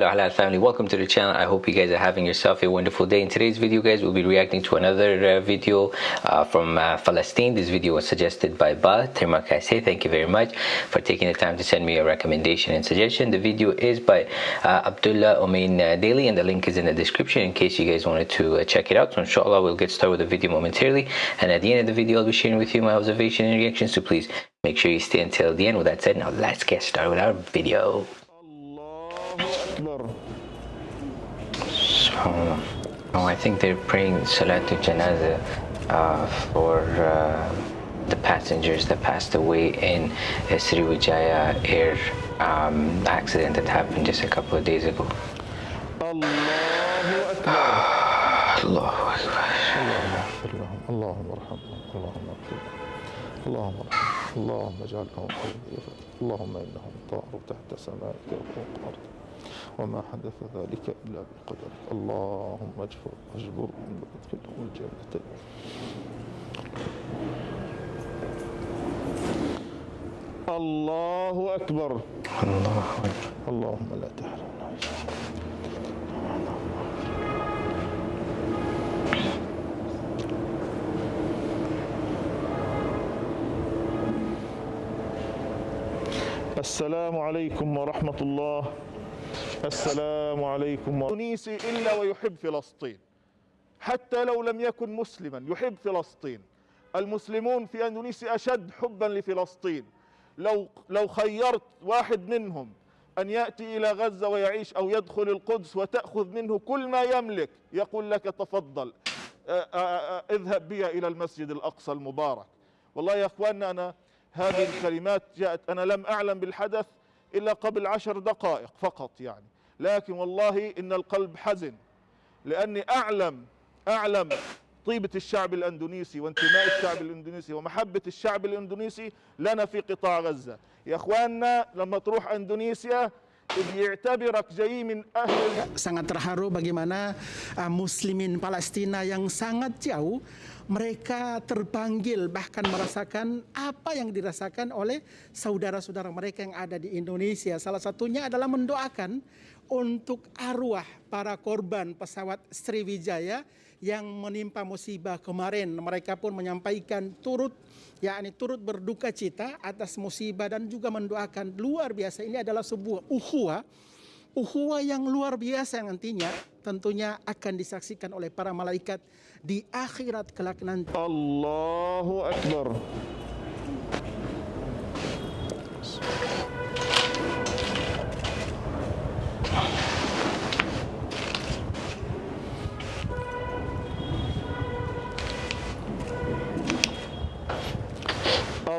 Family. Welcome to the channel. I hope you guys are having yourself a wonderful day. In today's video guys we'll be reacting to another uh, video uh, from uh, Palestine. This video was suggested by Ba. Terima kasih. Thank you very much for taking the time to send me a recommendation and suggestion. The video is by uh, Abdullah Omain uh, Daily and the link is in the description in case you guys wanted to uh, check it out. So inshallah we'll get started with the video momentarily. And at the end of the video I'll be sharing with you my observation and reactions. So please make sure you stay until the end. With that said now let's get started with our video أكبر So, oh, I think they're praying Salatul Janaza uh, for uh, the passengers that passed away in a Sriwijaya air um, accident that happened just a couple of days ago. الله أكبر Allahu Akbar. اللهم اغفر لهم اللهم ارحمهم اللهم اغفر لهم اللهم ارحمهم اللهم اجعلهم خير اللهم انهم طاروا تحت سمائك وفوق ارضك وما حدث ذلك إلا بقدرك اللهم اجبر. اجبرهم وادخلهم الجنة. الله أكبر. Allahu Akbar. اللهم لا تحرمنا. السلام عليكم ورحمة الله. السلام عليكم. تونسي إلا ويحب فلسطين. حتى لو لم يكن مسلما يحب فلسطين. المسلمون في اندونيسيا أشد حبا لفلسطين. لو لو خيرت واحد منهم أن يأتي إلى غزة ويعيش أو يدخل القدس وتأخذ منه كل ما يملك يقول لك تفضل آه، آه، آه، اذهب بي إلى المسجد الأقصى المبارك. والله يا إخواننا أنا هذه الكلمات جاءت أنا لم أعلم بالحدث إلا قبل عشر دقائق فقط يعني. لكن والله إن القلب حزن. لأني أعلم أعلم طيبة الشعب الأندونيسي وانتماء الشعب الأندونيسي ومحبة الشعب الأندونيسي لنا في قطاع غزة. يا إخواننا لما تروح أندونيسيا Sangat terharu bagaimana uh, muslimin Palestina yang sangat jauh mereka terpanggil bahkan merasakan apa yang dirasakan oleh saudara-saudara mereka yang ada di Indonesia. Salah satunya adalah mendoakan untuk arwah para korban pesawat Sriwijaya yang menimpa musibah kemarin. Mereka pun menyampaikan turut yakni turut berduka cita atas musibah dan juga mendoakan luar biasa ini adalah sebuah ukhuwah ukhuwah yang luar biasa yang nantinya tentunya akan disaksikan oleh para malaikat di akhirat kelak nanti.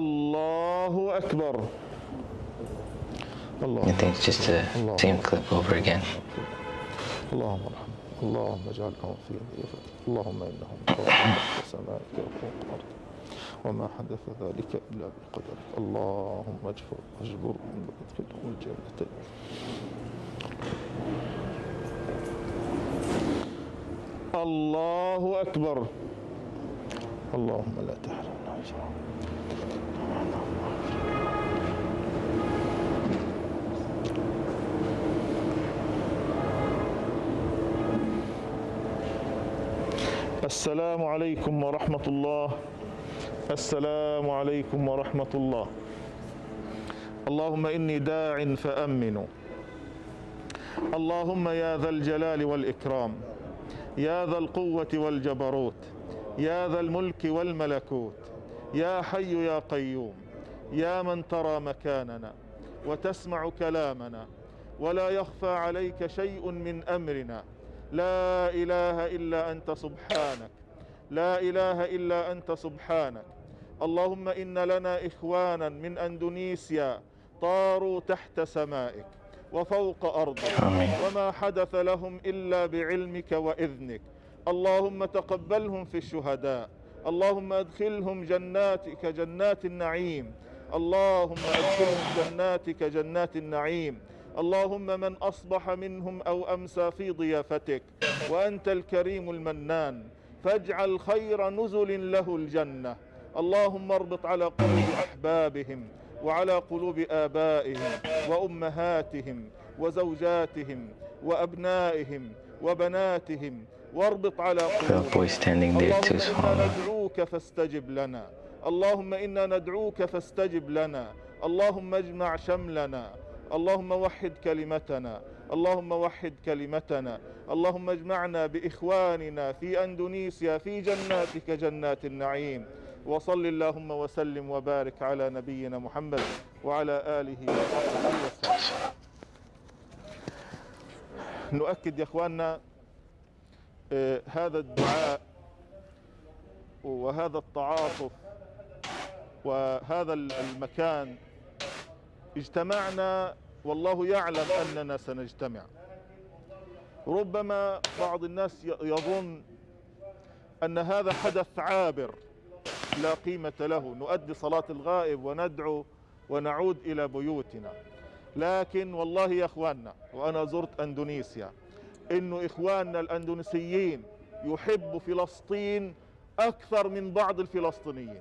الله أكبر. الله. اكبر I الله think it's just the same clip over again. اللهم ارحم. اللهم اجعلهم في ضيافة اللهم انهم تحت سمائك وفوق ارضك وما حدث ذلك إلا بقدرك اللهم اجبر. اجبرهم وادخلهم الجنة. الله أكبر. اللهم لا تحرمنا. اجرهم السلام عليكم ورحمة الله. السلام عليكم ورحمة الله. اللهم إني داع فأمنوا اللهم يا ذا الجلال والإكرام يا ذا القوة والجبروت يا ذا الملك والملكوت يا حي يا قيوم يا من ترى مكاننا وتسمع كلامنا ولا يخفى عليك شيء من أمرنا. لا إله إلا أنت سبحانك لا إله إلا أنت سبحانك. اللهم إن لنا إخوانا من أندونيسيا طاروا تحت سمائك وفوق أرضك. وما حدث لهم إلا بعلمك وإذنك. اللهم تقبلهم في الشهداء. اللهم أدخلهم جناتك جنات النعيم. اللهم أدخلهم جناتك جنات النعيم. اللهم من أصبح منهم أو أمسى في ضيافتك. وأنت الكريم المنان. فاجعل خير نزل له الجنة. اللهم اربط على قلوب أحبابهم وعلى قلوب آبائهم وأمهاتهم وزوجاتهم وأبنائهم وبناتهم واربط على ندعوك فاستجب لنا. اللهم إنا ندعوك فاستجب لنا. اللهم اجمع شملنا. اللهم وحد كلمتنا. اللهم وحد كلمتنا. اللهم اجمعنا بإخواننا في أندونيسيا في جناتك جنات النعيم. وصل اللهم وسلم وبارك على نبينا محمد وعلى آله وصحبه وسلم. نؤكد يا إخواننا آه، هذا الدعاء وهذا التعاطف وهذا المكان اجتمعنا والله يعلم أننا سنجتمع. ربما بعض الناس يظن أن هذا حدث عابر لا قيمة له. نؤدي صلاة الغائب وندعو ونعود إلى بيوتنا. لكن والله يا إخواننا وأنا زرت أندونيسيا إنه إخواننا الأندونيسيين يحبوا فلسطين أكثر من بعض الفلسطينيين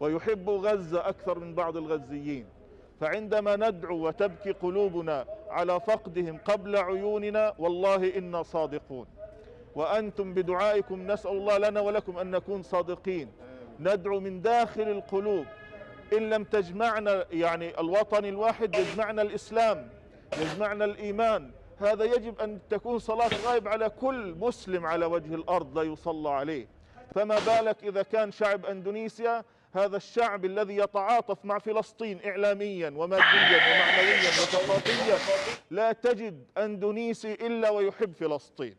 ويحبوا غزة أكثر من بعض الغزيين. فعندما ندعو وتبكي قلوبنا على فقدهم قبل عيوننا والله إنا صادقون. وأنتم بدعائكم نسأل الله لنا ولكم أن نكون صادقين. ندعو من داخل القلوب إن لم تجمعنا يعني الوطن الواحد يجمعنا الإسلام يجمعنا الإيمان هذا يجب أن تكون صلاة غائب على كل مسلم على وجه الأرض لا يصلى عليه. فما بالك إذا كان شعب أندونيسيا هذا الشعب الذي يتعاطف مع فلسطين اعلاميا وماديا ومعنويا وثقافيا لا تجد أندونيسي إلا ويحب فلسطين.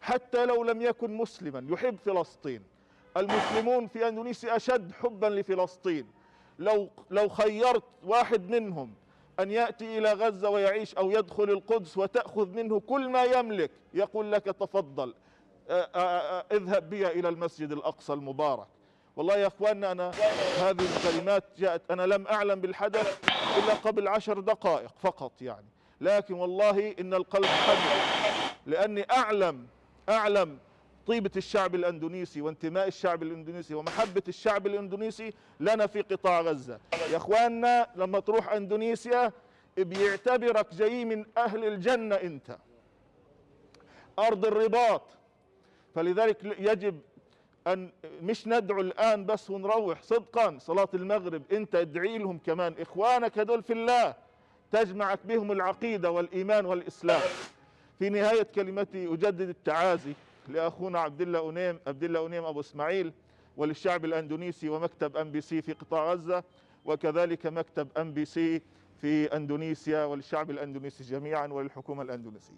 حتى لو لم يكن مسلما يحب فلسطين. المسلمون في أندونيسيا أشد حبا لفلسطين. لو لو خيرت واحد منهم أن يأتي إلى غزة ويعيش أو يدخل القدس وتأخذ منه كل ما يملك. يقول لك تفضل. اذهب بي إلى المسجد الأقصى المبارك. والله يا إخواننا أنا هذه الكلمات جاءت أنا لم أعلم بالحدث إلا قبل عشر دقائق فقط يعني. لكن والله إن القلب حزن لأني أعلم أعلم طيبة الشعب الأندونيسي وانتماء الشعب الأندونيسي ومحبة الشعب الأندونيسي لنا في قطاع غزة. يا إخواننا لما تروح إندونيسيا بيعتبرك جاي من أهل الجنة أنت. أرض الرباط. فلذلك يجب أن مش ندعو الآن بس ونروح صدقا صلاة المغرب أنت ادعي لهم كمان. إخوانك هدول في الله تجمعك بهم العقيدة والإيمان والإسلام. في نهاية كلمتي أجدد التعازي لأخونا عبد الله أنيم عبد الله أنيم أبو إسماعيل وللشعب الأندونيسي ومكتب أم بي سي في قطاع غزة. وكذلك مكتب أم بي سي في أندونيسيا وللشعب الأندونيسي جميعا وللحكومة الأندونيسية.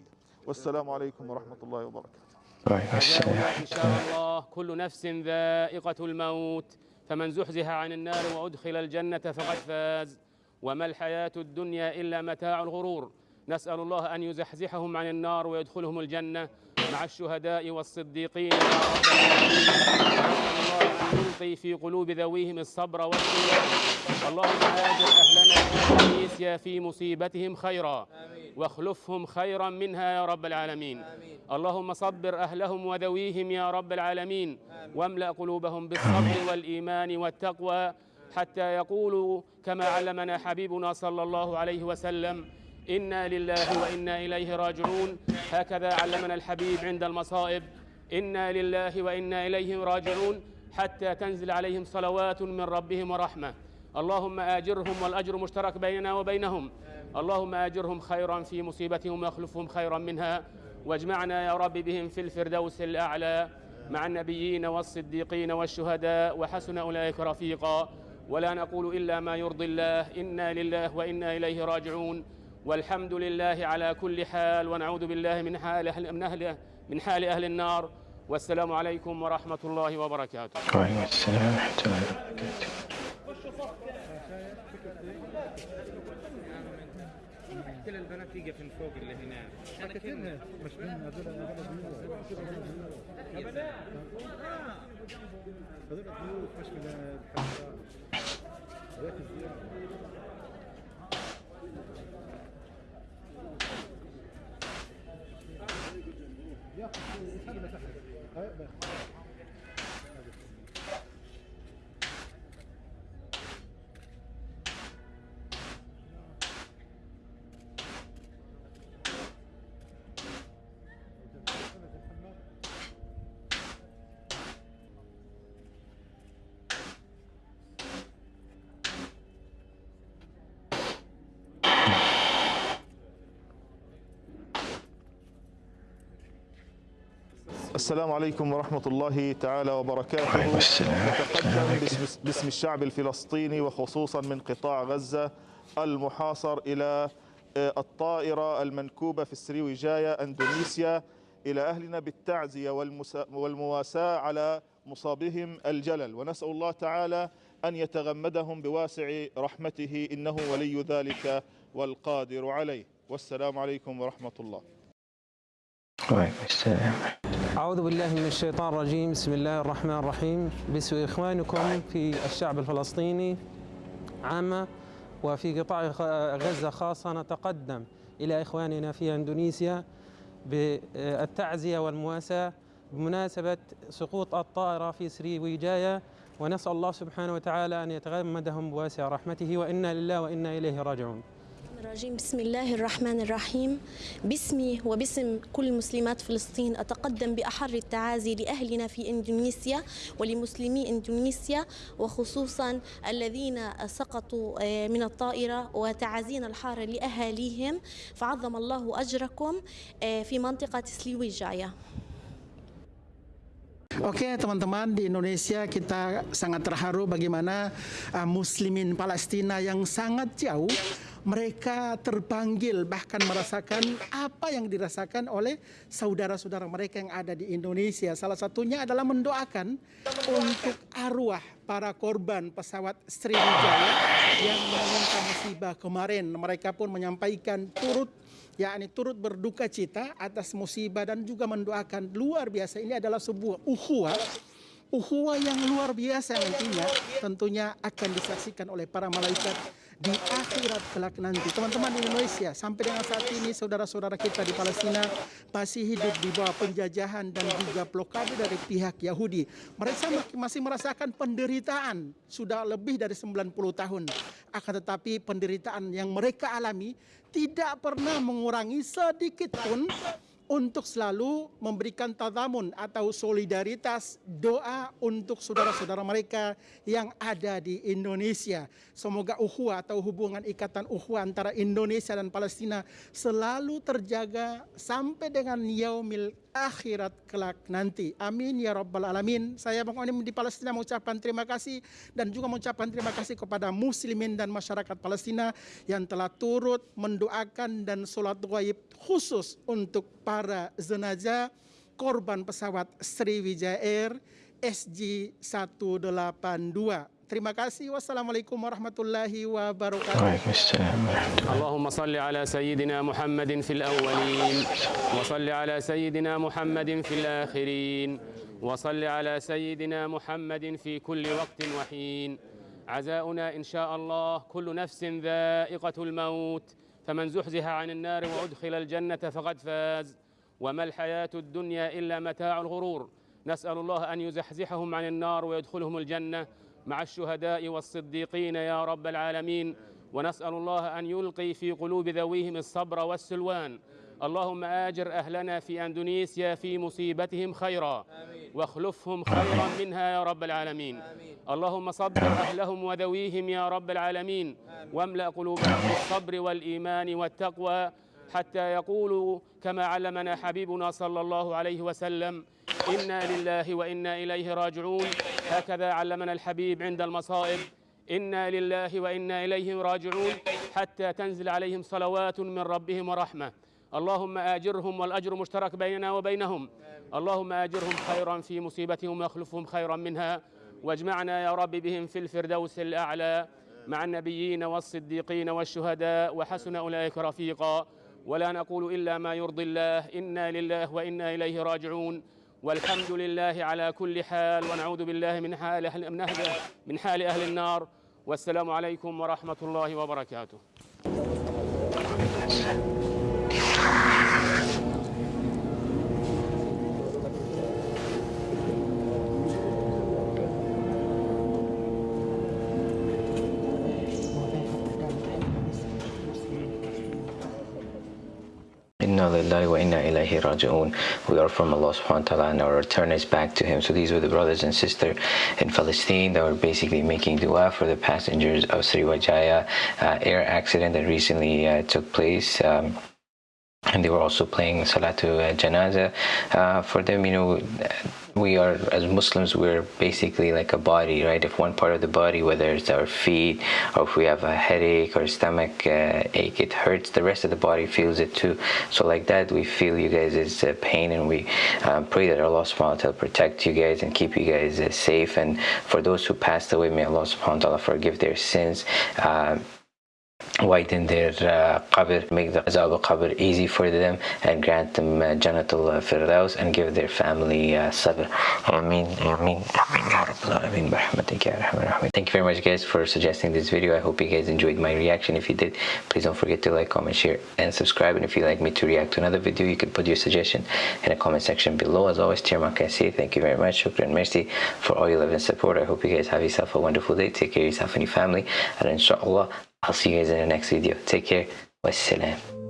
والسلام عليكم ورحمة الله وبركاته. السلام. إن شاء الله كل نفس ذائقة الموت. فمن زحزح عن النار وأدخل الجنة فقد فاز. وما الحياة الدنيا إلا متاع الغرور. نسأل الله أن يزحزحهم عن النار ويدخلهم الجنة. مع الشهداء والصديقين يا رب الله أن يلقي في قلوب ذويهم الصبر والإيمان اللهم آجر أهلنا في إندونيسيا في مصيبتهم خيرا. واخلفهم خيرا منها يا رب العالمين. اللهم صبر أهلهم وذويهم يا رب العالمين. واملأ قلوبهم بالصبر والإيمان والتقوى حتى يقولوا كما علمنا حبيبنا صلى الله عليه وسلم. إنا لله وإنا إليه راجعون. هكذا علمنا الحبيب عند المصائب. إنا لله وإنا إليه راجعون. حتى تنزل عليهم صلوات من ربهم ورحمة. اللهم آجرهم والأجر مشترك بيننا وبينهم. اللهم آجرهم خيرا في مصيبتهم وأخلفهم خيرا منها. واجمعنا يا رب بهم في الفردوس الأعلى مع النبيين والصديقين والشهداء. وحسن أولئك رفيقا. ولا نقول إلا ما يرضي الله. إنا لله وإنا إليه راجعون. والحمد لله على كل حال ونعوذ بالله من حال أهل من أهل من حال أهل النار. والسلام عليكم ورحمة الله وبركاته. وعليكم السلام ورحمة الله وبركاته. كل البنات يقف من فوق اللي هنا. حركتين مش من هذول هذول هذول الضيوف مش من الحفلات Ja, ich habe das. السلام عليكم ورحمة الله تعالى وبركاته. نتقدم باسم, باسم الشعب الفلسطيني وخصوصا من قطاع غزة المحاصر إلى آه، الطائرة المنكوبة في السريويجاية أندونيسيا إلى أهلنا بالتعزية والمواساة على مصابهم الجلل. ونسأل الله تعالى أن يتغمدهم بواسع رحمته إنه ولي ذلك والقادر عليه. والسلام عليكم ورحمة الله. وعليكم السلام. أعوذ بالله من الشيطان الرجيم. بسم الله الرحمن الرحيم. باسم إخوانكم في الشعب الفلسطيني عامة وفي قطاع غزة خاصة. نتقدم إلى إخواننا في أندونيسيا بالتعزية والمواساة بمناسبة سقوط الطائرة في سريويجايا ونسأل الله سبحانه وتعالى أن يتغمدهم بواسع رحمته. وإنا لله وإنا إليه راجعون. الرجيم. بسم الله الرحمن الرحيم. باسمي وباسم كل مسلمات فلسطين أتقدم بأحر التعازي لأهلنا في إندونيسيا ولمسلمي إندونيسيا وخصوصا الذين سقطوا آه، من الطائرة وتعازينا الحارة لأهاليهم. فعظم الله أجركم آه، في منطقة سليويجايا. Oke teman-teman di Indonesia kita sangat terharu bagaimana uh, muslimin Palestina yang sangat jauh mereka terpanggil bahkan merasakan apa yang dirasakan oleh saudara-saudara mereka yang ada di Indonesia. Salah satunya adalah mendoakan untuk arwah para korban pesawat Sriwijaya yang menimpa musibah kemarin. Mereka pun menyampaikan turut yakni turut berduka cita atas musibah dan juga mendoakan luar biasa ini adalah sebuah ukhuwah ukhuwah yang luar biasa nantinya tentunya akan disaksikan oleh para malaikat di akhirat kelak nanti. Teman-teman di Indonesia sampai dengan saat ini saudara-saudara kita di Palestina masih hidup di bawah penjajahan dan juga blokade dari pihak Yahudi. Mereka masih merasakan penderitaan sudah lebih dari 90 tahun. Akan tetapi penderitaan yang mereka alami tidak pernah mengurangi sedikit pun untuk selalu memberikan tadamun atau solidaritas doa untuk saudara-saudara mereka yang ada di Indonesia. Semoga ukhuwah atau hubungan ikatan ukhuwah antara Indonesia dan Palestina selalu terjaga sampai dengan yaumil akhirat kelak nanti. Amin ya rabbal alamin. Saya Bang Onim di Palestina mengucapkan terima kasih dan juga mengucapkan terima kasih kepada muslimin dan masyarakat Palestina yang telah turut mendoakan dan sholat gaib khusus untuk para jenazah korban pesawat Sriwijaya Air SG 182. Terima kasih. Wassalamualaikum warahmatullahi wabarakatuh. وعليكم السلام ورحمة الله اللهم صل على سيدنا محمد في الأولين وصل على سيدنا محمد في الآخرين وصل على سيدنا محمد في كل وقت وحين عزاؤنا إن شاء الله كل نفس ذائقة الموت فمن زحزح عن النار وأدخل الجنة فقد فاز وما الحياة الدنيا إلا متاع الغرور نسأل الله أن يزحزحهم عن النار ويدخلهم الجنة مع الشهداء والصديقين يا رب العالمين. ونسأل الله أن يلقي في قلوب ذويهم الصبر والسلوان. اللهم آجر أهلنا في أندونيسيا في مصيبتهم خيرا. واخلفهم خيرا منها يا رب العالمين. اللهم صبر أهلهم وذويهم يا رب العالمين. واملأ قلوبهم بالصبر والإيمان والتقوى. حتى يقولوا كما علمنا حبيبنا صلى الله عليه وسلم إنا لله وإنا إليه راجعون. هكذا علمنا الحبيب عند المصائب إنا لله وإنا إليه راجعون. حتى تنزل عليهم صلوات من ربهم ورحمة. اللهم آجرهم والأجر مشترك بيننا وبينهم. اللهم آجرهم خيرا في مصيبتهم واخلفهم خيرا منها. واجمعنا يا رب بهم في الفردوس الأعلى مع النبيين والصديقين والشهداء وحسن أولئك رفيقا. ولا نقول إلا ما يرضي الله. إنا لله وإنا إليه راجعون. والحمد لله على كل حال. ونعوذ بالله من حال أهل من حال أهل النار. والسلام عليكم ورحمة الله وبركاته. Lillahi wa inna ilayhi raji'un. We are from Allah subhanahu wa ta'ala and our return is back to Him. So these were the brothers and sisters in Palestine that were basically making dua for the passengers of Sriwijaya uh, air accident that recently uh, took place. Um, and they were also playing Salatu Janaza. Uh, for them, you know, we are as Muslims, we're basically like a body, right? If one part of the body, whether it's our feet or if we have a headache or stomach uh, ache, it hurts, the rest of the body feels it too. So like that, we feel you guys' uh, pain and we um, pray that Allah subhanahu wa ta'ala protect you guys and keep you guys uh, safe. And for those who passed away, may Allah subhanahu wa ta'ala forgive their sins. Uh, widen their uh, qabr, make the azab al-qabr easy for them and grant them uh, Janatul Firdaus and give their family uh, sabr. Ameen, ameen, ameen, ya. Thank you very much guys for suggesting this video. I hope you guys enjoyed my reaction. If you did, please don't forget to like, comment, share and subscribe. And if you'd like me to react to another video, you can put your suggestion in the comment section below. As always, Chairman Kasi, thank you very much. Shukran, mercy for all your love and support. I hope you guys have yourself a wonderful day. Take care of yourself and your family. And inshallah, I'll see you guys in the next video. Take care. Wassalam.